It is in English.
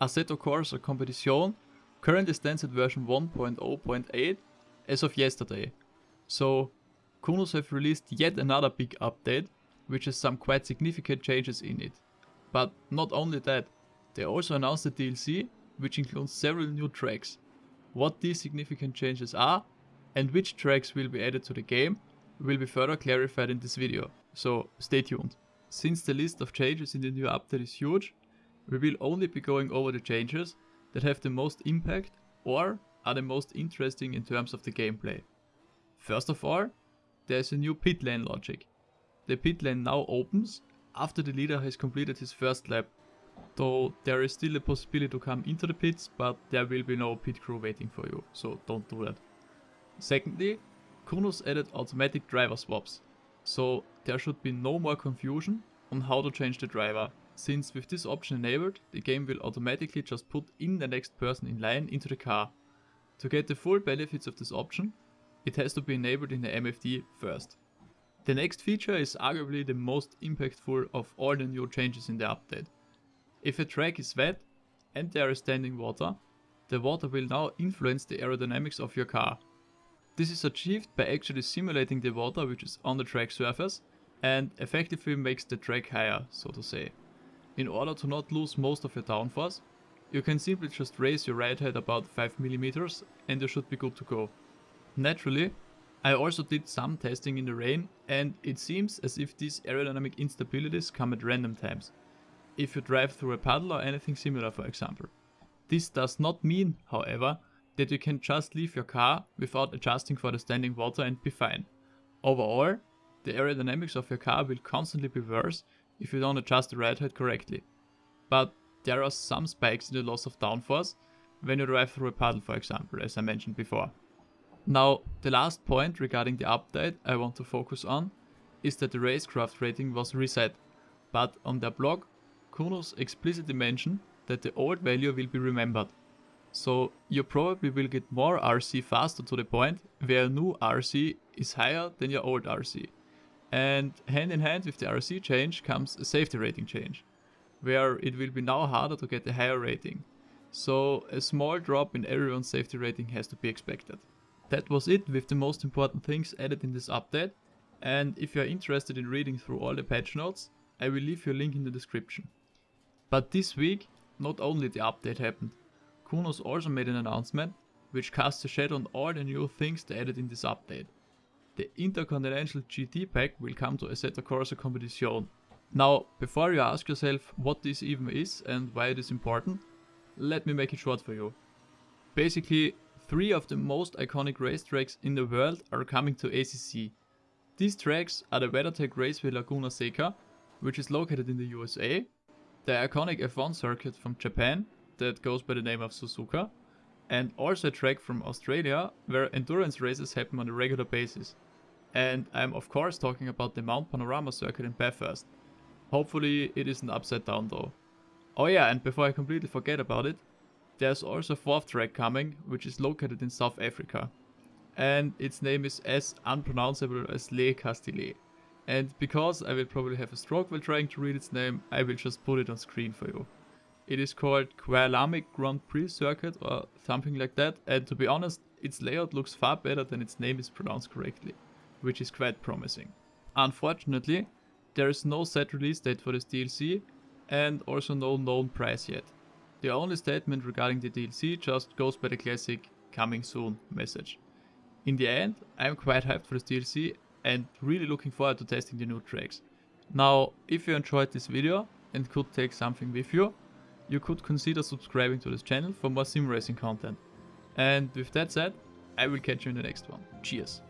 Assetto Corsa Competizione currently stands at version 1.0.8 as of yesterday. So Kunos have released yet another big update, which has some quite significant changes in it. But not only that, they also announced a DLC, which includes several new tracks. What these significant changes are, and which tracks will be added to the game, will be further clarified in this video, so stay tuned. Since the list of changes in the new update is huge, we will only be going over the changes that have the most impact or are the most interesting in terms of the gameplay. First of all, there is a new pit lane logic. The pit lane now opens after the leader has completed his first lap, though there is still a possibility to come into the pits, but there will be no pit crew waiting for you, so don't do that. Secondly, Kunos added automatic driver swaps, so there should be no more confusion on how to change the driver, since with this option enabled, the game will automatically just put in the next person in line into the car. To get the full benefits of this option, it has to be enabled in the MFD first. The next feature is arguably the most impactful of all the new changes in the update. If a track is wet and there is standing water, the water will now influence the aerodynamics of your car. This is achieved by actually simulating the water which is on the track surface and effectively makes the track higher, so to say. In order to not lose most of your downforce, you can simply just raise your ride height about 5mm and you should be good to go. Naturally, I also did some testing in the rain and it seems as if these aerodynamic instabilities come at random times. If you drive through a puddle or anything similar for example. This does not mean, however, that you can just leave your car without adjusting for the standing water and be fine. Overall, the aerodynamics of your car will constantly be worse if you don't adjust the ride height correctly. But there are some spikes in the loss of downforce when you drive through a puddle for example, as I mentioned before. Now, the last point regarding the update I want to focus on is that the racecraft rating was reset, but on their blog, Kunos explicitly mentioned that the old value will be remembered. So you probably will get more RC faster to the point where a new RC is higher than your old RC. And hand in hand with the RC change comes a safety rating change, where it will be now harder to get a higher rating. So a small drop in everyone's safety rating has to be expected. That was it with the most important things added in this update. And if you are interested in reading through all the patch notes, I will leave you a link in the description. But this week, not only the update happened, Kunos also made an announcement which casts a shadow on all the new things they added in this update. The Intercontinental GT pack will come to Assetto Corsa Competizione. Now, before you ask yourself what this even is and why it is important, let me make it short for you. Basically, three of the most iconic racetracks in the world are coming to ACC. These tracks are the WeatherTech Raceway Laguna Seca, which is located in the USA, the iconic F1 circuit from Japan, that goes by the name of Suzuka, and also a track from Australia where endurance races happen on a regular basis. And I'm of course talking about the Mount Panorama circuit in Bathurst. Hopefully it isn't upside down though. Oh yeah, and before I completely forget about it, there's also a fourth track coming, which is located in South Africa. And its name is as unpronounceable as Le Castellet. And because I will probably have a stroke while trying to read its name, I will just put it on screen for you. It is called Kyalami Grand Prix Circuit or something like that, and to be honest, its layout looks far better than its name is pronounced correctly which is quite promising. Unfortunately, there is no set release date for this DLC and also no known price yet. The only statement regarding the DLC just goes by the classic coming soon message. In the end, I'm quite hyped for this DLC and really looking forward to testing the new tracks. Now, if you enjoyed this video and could take something with you, you could consider subscribing to this channel for more sim racing content. And with that said, I will catch you in the next one. Cheers!